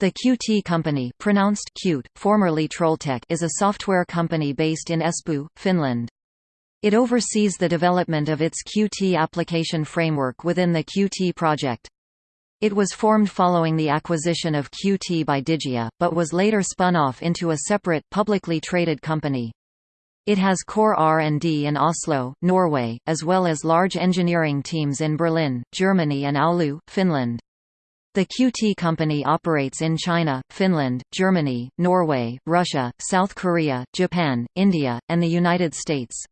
The Qt company pronounced Qt, formerly Trolltech is a software company based in Espoo, Finland. It oversees the development of its Qt application framework within the Qt project. It was formed following the acquisition of Qt by Digia, but was later spun off into a separate, publicly traded company. It has core R&D in Oslo, Norway, as well as large engineering teams in Berlin, Germany and Oulu, Finland. The Qt company operates in China, Finland, Germany, Norway, Russia, South Korea, Japan, India, and the United States.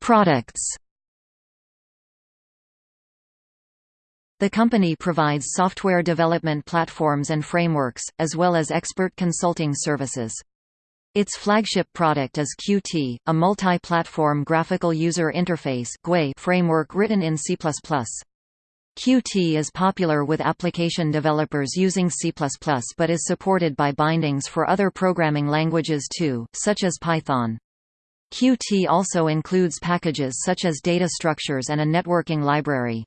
Products The company provides software development platforms and frameworks, as well as expert consulting services. Its flagship product is Qt, a multi-platform graphical user interface framework written in C++. Qt is popular with application developers using C++ but is supported by bindings for other programming languages too, such as Python. Qt also includes packages such as data structures and a networking library.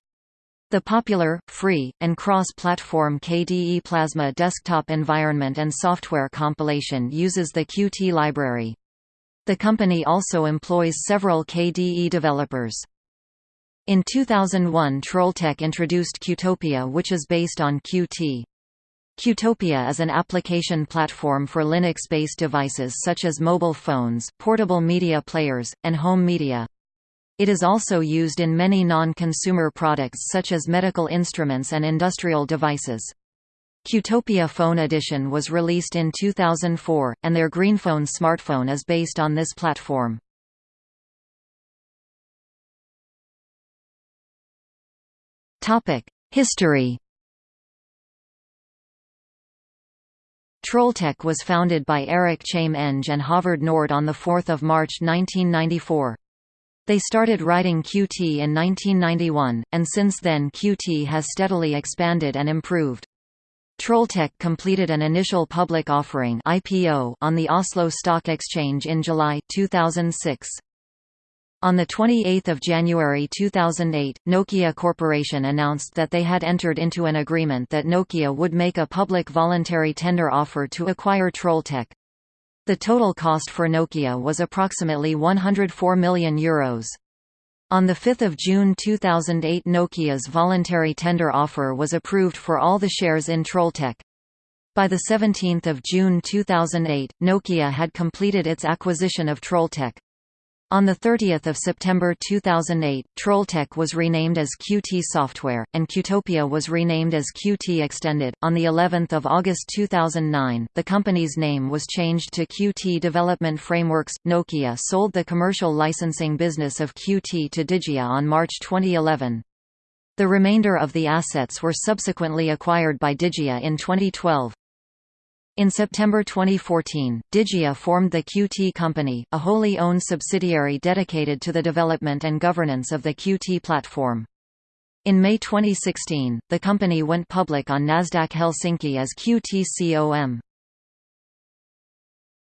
The popular, free, and cross-platform KDE Plasma desktop environment and software compilation uses the Qt library. The company also employs several KDE developers. In 2001 Trolltech introduced Qtopia which is based on Qt. Qtopia is an application platform for Linux-based devices such as mobile phones, portable media players, and home media. It is also used in many non-consumer products such as medical instruments and industrial devices. Qtopia Phone Edition was released in 2004, and their GreenPhone smartphone is based on this platform. History Trolltech was founded by Eirik Chambe-Eng and Haavard Nord on 4 March 1994. They started writing Qt in 1991, and since then Qt has steadily expanded and improved. Trolltech completed an initial public offering IPO on the Oslo Stock Exchange in July 2006. On 28 January 2008, Nokia Corporation announced that they had entered into an agreement that Nokia would make a public voluntary tender offer to acquire Trolltech. The total cost for Nokia was approximately €104 million. Euros. On 5 June 2008 Nokia's voluntary tender offer was approved for all the shares in Trolltech. By 17 June 2008, Nokia had completed its acquisition of Trolltech. On 30 September 2008, Trolltech was renamed as Qt Software, and Qtopia was renamed as Qt Extended. On the 11th of August 2009, the company's name was changed to Qt Development Frameworks. Nokia sold the commercial licensing business of Qt to Digia on March 2011. The remainder of the assets were subsequently acquired by Digia in 2012. In September 2014, Digia formed the Qt Company, a wholly owned subsidiary dedicated to the development and governance of the Qt platform. In May 2016, the company went public on Nasdaq Helsinki as QTCOM.